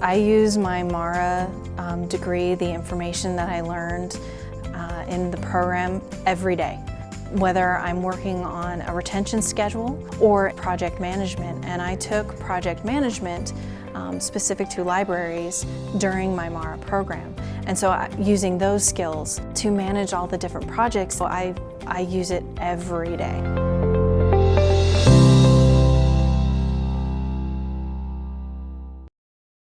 I use my MARA um, degree, the information that I learned uh, in the program every day. Whether I'm working on a retention schedule or project management, and I took project management um, specific to libraries during my MARA program. And so I, using those skills to manage all the different projects, I, I use it every day.